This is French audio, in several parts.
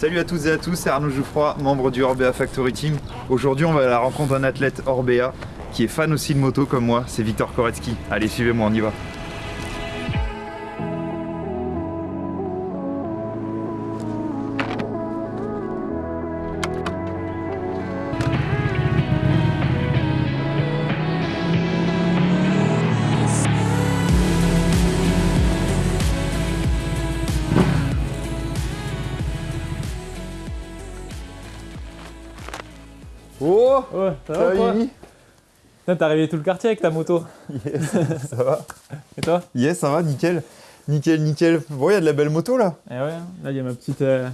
Salut à toutes et à tous, c'est Arnaud Jouffroy, membre du Orbea Factory Team. Aujourd'hui, on va à la rencontre d'un athlète Orbea qui est fan aussi de moto comme moi, c'est Victor Koretsky. Allez, suivez-moi, on y va. Oh Ouais, ça va quoi T'as réveillé tout le quartier avec ta moto. Yes, ça va Et toi Yes, ça va, nickel. Nickel, nickel. Bon, il y a de la belle moto là. Eh ouais, là il y a ma petite, euh,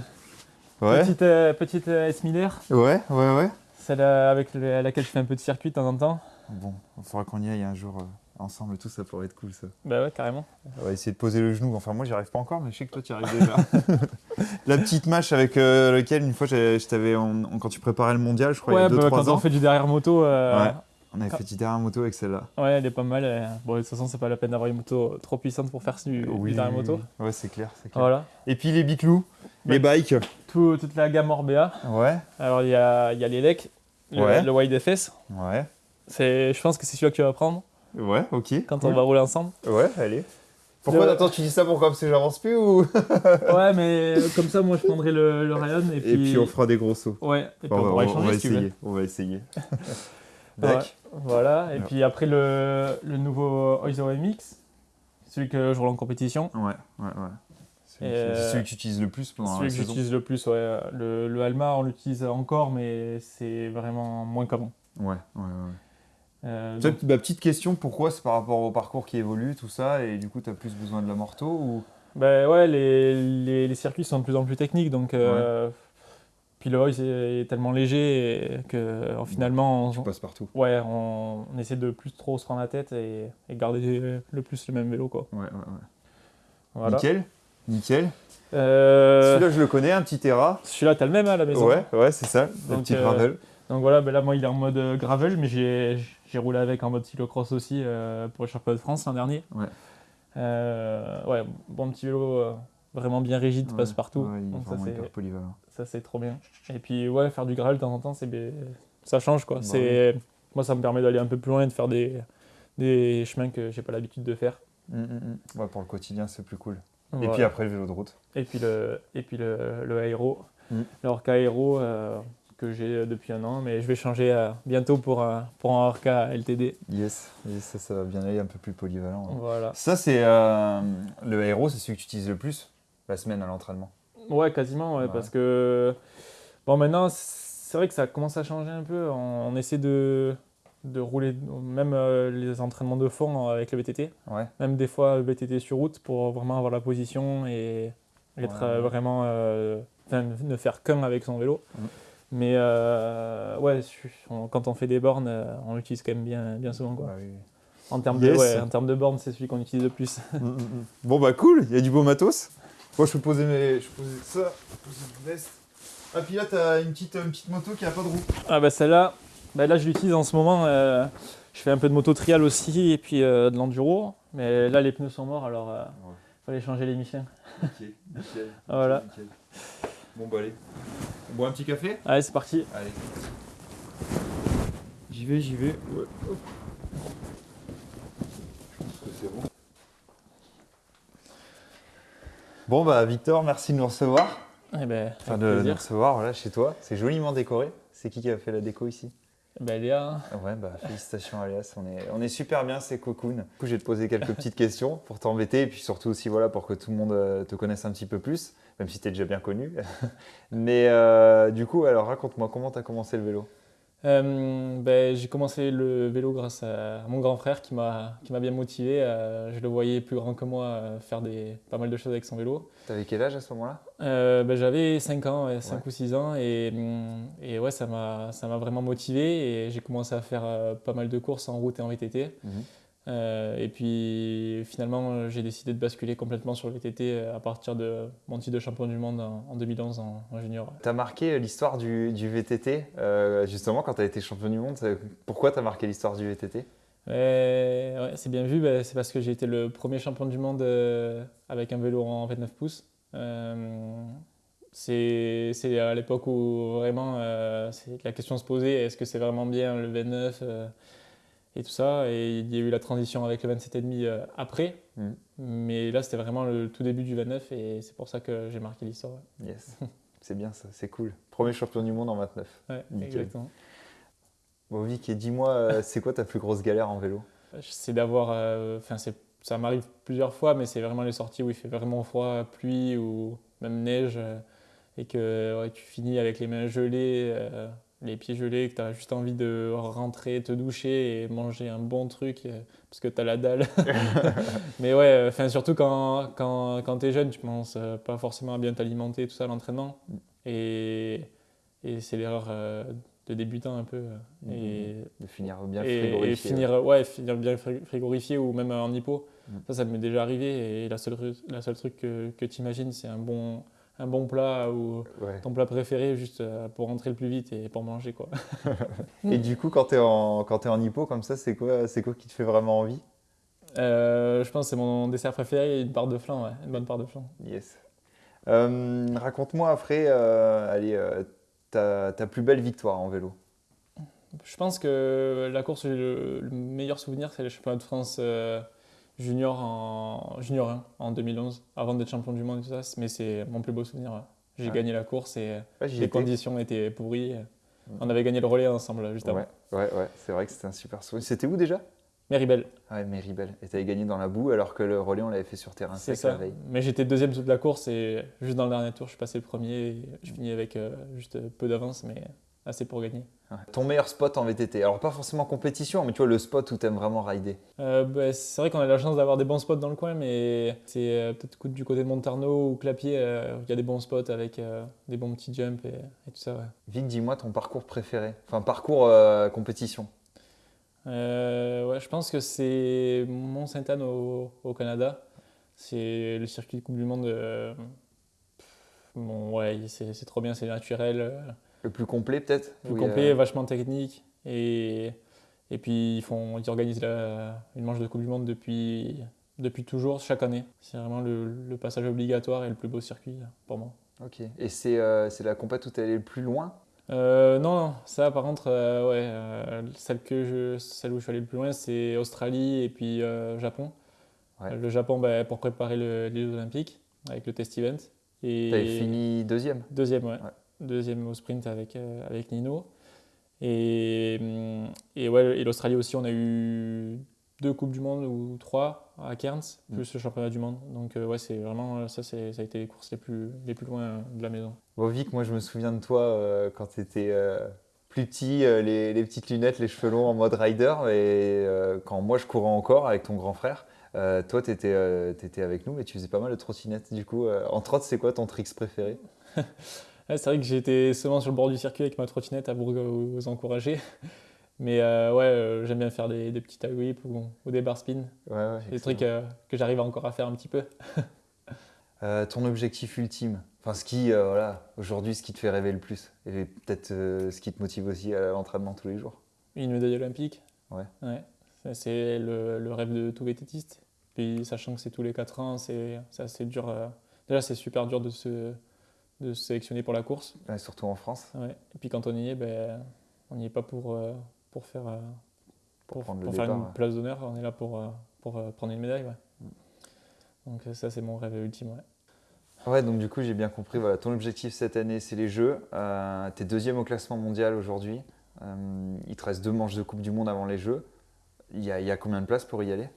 Ouais, petite, euh, petite euh, S 1000 R, ouais, ouais, ouais. celle euh, avec le- laquelle je fais un peu de circuit de temps en temps. Bon, il faudra qu'on y aille un jour euh, ensemble et tout, ça pourrait être cool ça. Bah ouais, carrément. On va essayer de poser le genou. Enfin, moi, j'y arrive pas encore, mais je sais que toi, tu y arrives déjà. la petite mâche avec euh, laquelle, une fois, je t'avais, quand tu préparais le mondial, je crois, il y Ouais, a 2-3 bah, quand ans. on fait du derrière moto, euh, Ouais. On avait fait du derrière moto avec celle-là. ouais, elle est pas mal. euh. Bon, de toute façon, c'est pas la peine d'avoir une moto trop puissante pour faire du, du derrière moto. Ouais, c'est clair. Voilà. Et puis les biclous, les bikes. Tout- toute la gamme Orbea. Ouais, Alors il y a, y a l'Elec, le, Ouais. le Wide FS. ouais, Je pense que c'est celui que tu vas prendre ouais, ok. quand cool. on va rouler ensemble. Ouais, allez. Pourquoi Le- Attends, tu dis ça pourquoi Parce que j'avance plus ou ouais, mais comme ça, moi je prendrai le, le Ryan et puis. Et puis on fera des gros sauts. Ouais, et puis on, on, pourra va, échanger on va si tu veux. essayer. On va essayer. Ouais, voilà, et Ouais. puis après le, le nouveau Oizo MX, celui que je roule en compétition, Ouais, ouais, ouais. Et, c'est euh, celui que tu utilises le plus pendant celui la que j'utilise le plus. Ouais. Le, le Alma, on l'utilise encore, mais c'est vraiment moins qu'avant. Ouais, ouais, ouais. Euh, donc- ma petite question, pourquoi c'est par rapport au parcours qui évolue, tout ça, et du coup, tu as plus besoin de la morto ou... ben ouais, les, les, les circuits sont de plus en plus techniques, donc. euh, Puis le Oiz est, tellement léger que euh, finalement, Tu on, passes partout. ouais, on, on essaie de plus trop se prendre la tête et, et garder le plus le même vélo. Quoi. Ouais, ouais, ouais. Voilà. Nickel, nickel. Euh, Celui-là, je le connais, un petit Terra. Celui-là, t'as le même hein, à la maison. Ouais, ouais, c'est ça, le petit euh. Donc voilà, ben là moi il est en mode euh, gravel, mais j'ai roulé avec en mode cyclocross aussi euh, pour le championnat de France l'an dernier. Ouais. Euh, ouais, bon petit vélo euh, vraiment bien rigide, Ouais, passe partout. ouais, il est Donc ça vraiment c'est hyper polyvalent. ça c'est trop bien. Et puis ouais, faire du gravel de temps en temps, ça change quoi. Bah c'est moi ça me permet d'aller un peu plus loin et de faire des des chemins que j'ai pas l'habitude de faire. Hum, hum, hum. Ouais, pour le quotidien, c'est plus cool. Et puis après, le vélo de route. et puis le et puis le, le aéro, Mm. le Orca aéro euh, que j'ai depuis un an, mais je vais changer euh, bientôt pour un pour un Orca LTD. Yes, yes ça, ça va bien aller, un peu plus polyvalent. ouais. Voilà. Ça, c'est euh, le héros, c'est celui que tu utilises le plus la semaine à l'entraînement. Ouais, quasiment, ouais, Ouais. parce que bon, maintenant, c'est vrai que ça commence à changer un peu. On, on essaie de, de rouler, même euh, les entraînements de fond avec le VTT, Ouais. même des fois le VTT sur route pour vraiment avoir la position et être euh, vraiment. euh, ne faire qu'un avec son vélo. Mhm. Mais euh, ouais, on- quand on fait des bornes, euh, on l'utilise quand même bien, bien souvent. Quoi. Bah oui. En termes Yes. de, ouais, en termes de bornes, c'est celui qu'on utilise le plus. Bon bah cool, il y a du beau matos. Moi je peux poser mes. Je peux poser ça, je peux poser une veste. Ah puis là t'as une petite, une petite moto qui a pas de roue. Ah bah celle-là, bah là je l'utilise en ce moment. euh, je fais un peu de moto trial aussi et puis euh, de l'enduro. Mais là les pneus sont morts alors euh, fallait changer les Michelin. Ok, nickel. Voilà. nickel. Bon bah allez. On boit un petit café? Allez c'est parti. Allez. J'y vais, j'y vais. Ouais. hop. Je pense que c'est bon. Bon bah Victor, merci de nous recevoir. Eh ben, Enfin de nous recevoir voilà, chez toi. C'est joliment décoré. C'est qui qui a fait la déco ici? Ben, Léa, Ouais, bah félicitations Alias, on est, on est super bien, c'est cocoon. Du coup, je vais te poser quelques petites questions pour t'embêter et puis surtout aussi voilà, pour que tout le monde euh, te connaisse un petit peu plus, même si tu es déjà bien connu. Mais euh, du coup, alors raconte-moi, comment tu as commencé le vélo? Euh, ben, j'ai commencé le vélo grâce à mon grand frère qui m'a qui m'a bien motivé. Euh, je le voyais plus grand que moi euh, faire des, pas mal de choses avec son vélo. T'avais quel âge à ce moment-là? Ben, J'avais 5 ans, ouais, 5 Ouais. ou 6 ans, et, hum, et ouais, ça m'a ça m'a vraiment motivé. Et j'ai commencé à faire pas mal de courses en route et en VTT. Euh, et puis finalement, euh, j'ai décidé de basculer complètement sur le VTT à partir de mon titre de champion du monde en, en 2011 en, en junior. Tu as marqué l'histoire du, du VTT, euh, justement quand tu as été champion du monde. Pourquoi tu as marqué l'histoire du VTT Ouais, c'est bien vu, bah, c'est parce que j'ai été le premier champion du monde euh, avec un vélo en 29 pouces. Euh, C'est à l'époque où vraiment euh, la question se posait est-ce que c'est vraiment bien le 29 euh, et tout ça. Et il y a eu la transition avec le 27,5 euh, après. Mm. Mais là, c'était vraiment le tout début du 29 et c'est pour ça que j'ai marqué l'histoire. ouais. Yes. c'est bien ça, c'est cool. Premier champion du monde en 29. Ouais, Nickel. exactement. Bon, Vic, et dis-moi, euh, c'est quoi ta plus grosse galère en vélo? C'est d'avoir. euh, Enfin, ça m'arrive plusieurs fois, mais c'est vraiment les sorties où il fait vraiment froid, pluie ou même neige, euh, et que ouais, tu finis avec les mains gelées, euh, les pieds gelés, que tu as juste envie de rentrer, te doucher et manger un bon truc euh, parce que tu as la dalle. mais ouais, euh, surtout quand, quand, quand tu es jeune, tu penses euh, pas forcément à bien t'alimenter, tout ça, l'entraînement. Et, et c'est l'erreur de débutant un peu. euh, Et, De finir bien et, frigorifié. et finir, ouais, finir bien fri- frigorifié ou même en hypo. Mm. Ça, ça m'est déjà arrivé. Et la seule, la seule truc que, que tu imagines, c'est un bon, un bon plat ou Ouais. ton plat préféré juste euh, pour rentrer le plus vite et pour manger. Quoi. Et du coup, quand tu es, en, quand t'es en hypo comme ça, c'est quoi, c'est quoi qui te fait vraiment envie? Euh, je pense que c'est mon dessert préféré, une part de flan, ouais, une bonne part de flan. Yes. Euh, Raconte-moi après, euh, allez, ta, ta plus belle victoire en vélo. Je pense que la course, le, le meilleur souvenir, c'est le championnat de France junior, en, junior 1 en 2011, avant d'être champion du monde et tout ça. Mais c'est mon plus beau souvenir. ouais. J'ai Ouais. gagné la course et Ouais, les conditions étaient pourries. On avait gagné le relais ensemble juste avant. Ouais, ouais, c'est vrai que c'était un super souvenir. C'était où déjà? Méribel, Ouais, Méribel. Et t'avais gagné dans la boue alors que le relais, on l'avait fait sur terrain c'est sec la ça. veille. Mais j'étais deuxième toute la course et juste dans le dernier tour, je suis passé le premier. Et je finis avec euh, juste peu d'avance, mais assez pour gagner. Ouais. Ton meilleur spot en VTT Alors, pas forcément compétition, mais tu vois, le spot où t'aimes vraiment rider. Euh, bah, c'est vrai qu'on a la chance d'avoir des bons spots dans le coin, mais c'est euh, peut-être du côté de Montarno ou Clapier, euh, il y a des bons spots avec des bons petits jumps et, et tout ça. Ouais. Vic, dis-moi ton parcours préféré. Enfin, parcours compétition. Ouais, je pense que c'est Mont-Sainte-Anne au, au Canada. C'est le circuit de Coupe du Monde. bon, ouais, c'est c'est trop bien, c'est naturel. Euh, Le plus complet, peut-être plus y a- complet, vachement technique. Et, et puis, ils, font, ils organisent la- une manche de Coupe du Monde depuis, depuis toujours, chaque année. C'est vraiment le, le passage obligatoire et le plus beau circuit pour moi. Ok. Et c'est euh, la compète où t'es allé le plus loin? Euh, non, non, ça par contre, euh, ouais, euh, celle, que je, celle où je suis allé le plus loin, c'est Australie et puis euh, Japon. Ouais. Le Japon ben, pour préparer le- les Jeux Olympiques avec le test event. Et T'avais fini deuxième? Deuxième, ouais. Ouais. Deuxième au sprint avec, euh, avec Nino. Et, hum, et, ouais, et l'Australie aussi, on a eu deux Coupes du Monde ou trois à Cairns, Mm. plus le championnat du monde. Donc euh, ouais, c'est vraiment, euh, ça, ça a été les courses les plus, les plus loin euh, de la maison. Bon, Vic, moi, je me souviens de toi euh, quand t'étais euh, plus petit, les, les petites lunettes, les cheveux longs en mode rider. Et quand moi, je courais encore avec ton grand frère, toi, t'étais euh, t'étais avec nous, mais tu faisais pas mal de trottinettes. Du coup, en trotte, c'est quoi ton tricks préféré Ouais, c'est vrai que j'étais souvent sur le bord du circuit avec ma trottinette à vous, vous encourager. Mais euh, ouais, euh, j'aime bien faire des, des petits tie whip ou, ou des bar spin. Ouais, ouais, Des trucs euh, que j'arrive encore à faire un petit peu. Ton objectif ultime Enfin, ce qui, voilà, aujourd'hui, ce qui te fait rêver le plus Et peut-être ce qui te motive aussi à l'entraînement tous les jours Une médaille olympique. Ouais. Ça, C'est le, le rêve de tout vététiste. Puis sachant que c'est tous les 4 ans, c'est assez dur. Déjà, c'est super dur de se, de se sélectionner pour la course. Ouais, Surtout en France, Ouais. Et puis quand on y est, ben, on n'y est pas pour, euh, pour faire, euh, pour, prendre le pour faire départ. une place d'honneur. On est là pour, euh, pour euh, prendre une médaille. ouais. Donc ça, c'est mon rêve ultime. ouais. Ouais, donc du coup, j'ai bien compris. Voilà, ton objectif cette année, c'est les Jeux. Tu es deuxième au classement mondial aujourd'hui. Il te reste deux manches de Coupe du Monde avant les Jeux. Il y a, il y a combien de places pour y aller?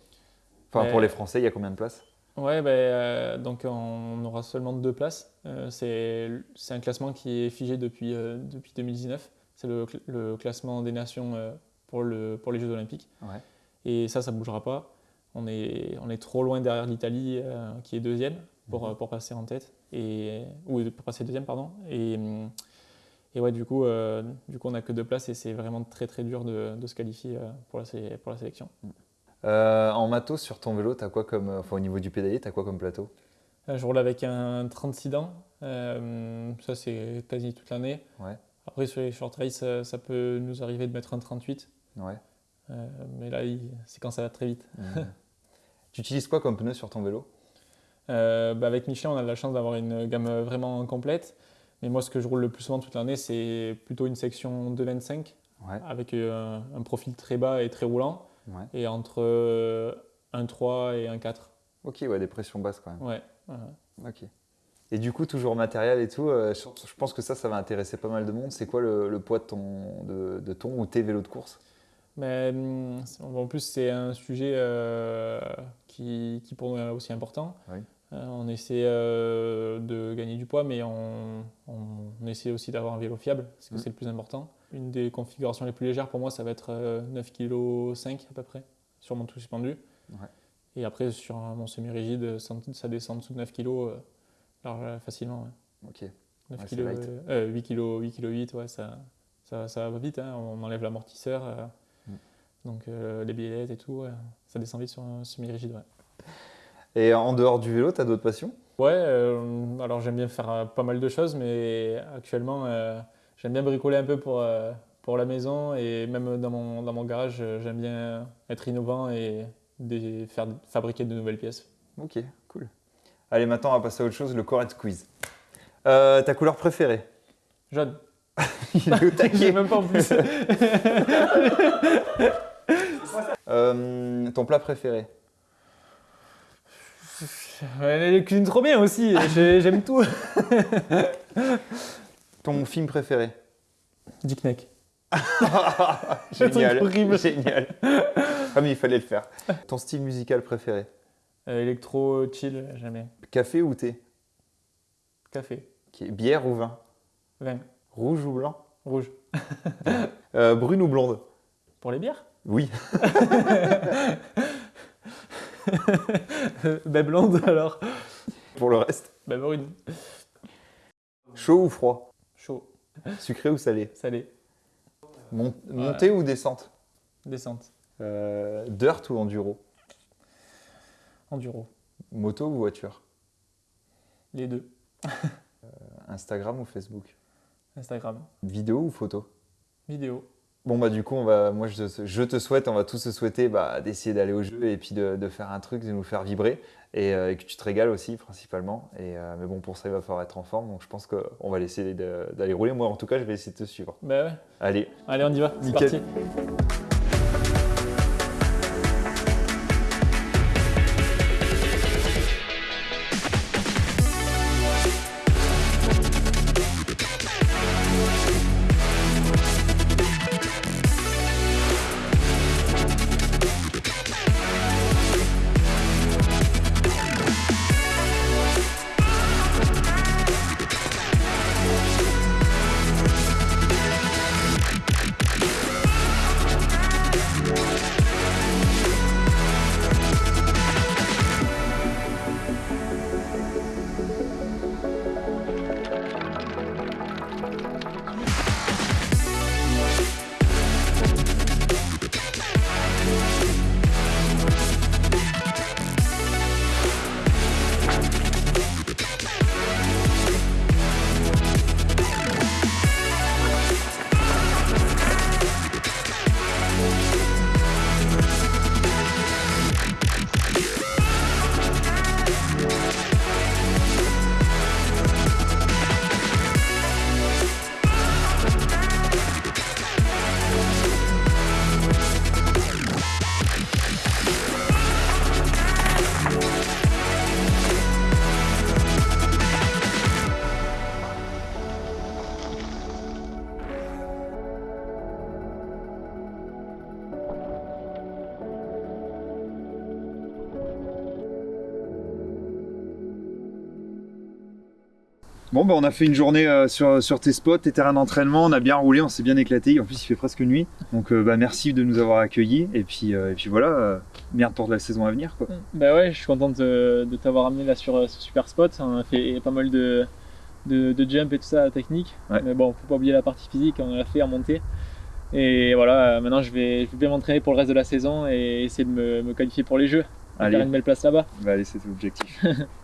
Enfin, pour les Français, il y a combien de places? Ouais, euh, donc on aura seulement deux places. Euh, c'est un classement qui est figé depuis, euh, depuis 2019. C'est le, cl- le classement des nations euh, pour, le, pour les Jeux Olympiques. Ouais. Et ça, ça ne bougera pas. On est, on est trop loin derrière l'Italie, euh, qui est deuxième, pour, Mhm. euh, pour passer en tête. Et, ou pour passer deuxième, pardon. Et, hum, et ouais, du coup, euh, du coup on n'a que deux places et c'est vraiment très très dur de, de se qualifier euh, pour, la, sé- pour la sélection. Euh, En matos, sur ton vélo, as quoi comme, enfin, au niveau du pédalier, tu as quoi comme plateau? Euh, Je roule avec un 36 dents. Euh, ça, c'est quasi toute l'année. Ouais. Après, sur les short race, ça, ça peut nous arriver de mettre un 38. Ouais. Euh, mais là, c'est quand ça va très vite. Mhm. tu utilises quoi comme pneu sur ton vélo? Euh, bah, avec Michelin, on a de la chance d'avoir une gamme vraiment complète. Mais moi, ce que je roule le plus souvent toute l'année, c'est plutôt une section 2,25 Ouais. avec euh, un profil très bas et très roulant. Ouais. Et entre euh, un 3 et un 4. Ok, ouais, des pressions basses quand même. Ouais. Ok. Et du coup, toujours matériel et tout, euh, je pense que ça, ça va intéresser pas mal de monde. C'est quoi le, le poids de ton, de, de ton ou tes vélos de course? Mais hum, en plus, c'est un sujet euh, qui, qui pour nous est aussi important. Oui. Euh, on essaie de gagner du poids, mais on, on essaie aussi d'avoir un vélo fiable, parce que Mm. c'est le plus important. Une des configurations les plus légères pour moi, ça va être euh, 9 kg 5 à peu près, sur mon tout suspendu. Ouais. Et après, sur mon semi-rigide, ça, ça descend en dessous de 9 kg euh, large- facilement. ouais. Ok. 9 Ouais, kg, euh, 8 kg, 8 kg 8, ouais, ça, ça, ça va vite, hein, on enlève l'amortisseur, euh, Mm. donc euh, les billettes et tout, ça descend vite sur un semi-rigide. Et en dehors du vélo, tu as d'autres passions? Ouais euh, alors j'aime bien faire euh, pas mal de choses, mais actuellement euh, j'aime bien bricoler un peu pour, euh, pour la maison et même dans mon, dans mon garage, euh, j'aime bien être innovant et faire, fabriquer de nouvelles pièces. Ok, cool. Allez, maintenant, on va passer à autre chose, le Correct Quiz. Euh, ta couleur préférée? Jaune, Il est au j'ai taquet. même pas en plus. Euh, ton plat préféré? Ouais, Les cuisines trop bien aussi, j'ai- j'aime tout. Ton film préféré Dick Neck. Génial. horrible. Génial. Ah, mais il fallait le faire. Ton style musical préféré Euh, électro, chill, jamais. Café ou thé Café, Bière ou vin vin, Rouge ou blanc rouge. Euh, Brune ou blonde Pour les bières Oui. Ben blonde alors. Pour le reste Ben brune. Chaud ou froid Sucré ou salé? Salé, Mon- Montée ou descente? Descente, Euh, Dirt ou enduro? Enduro. Moto ou voiture? Les deux. Instagram ou Facebook? Instagram, Vidéo ou photo? Vidéo. Bon bah du coup on va, moi je, te- je te souhaite, on va tous se souhaiter bah, d'essayer d'aller au jeu et puis de, de faire un truc, de nous faire vibrer et, euh, et que tu te régales aussi principalement. Et, euh, mais bon pour ça il va falloir être en forme donc je pense qu'on va essayer d'aller rouler. Moi en tout cas je vais essayer de te suivre. Ben ouais. Allez, Allez, on y va. C'est parti. Bon, bah, on a fait une journée euh, sur, sur tes spots, tes terrains d'entraînement, on a bien roulé, on s'est bien éclaté. En plus, il fait presque nuit. Donc, euh, bah, merci de nous avoir accueillis. Et puis, euh, et puis voilà, bien pour de la saison à venir. Quoi. Bah ouais, je suis content de, de t'avoir amené là sur ce super spot. On a fait pas mal de, de, de jump et tout ça, technique. Ouais. Mais bon, faut pas oublier la partie physique, on l'a fait en montée. Et voilà, maintenant je vais, je vais bien m'entraîner pour le reste de la saison et essayer de me, me qualifier pour les jeux. Allez. Faire une belle place là-bas. Bah, allez, c'est l'objectif.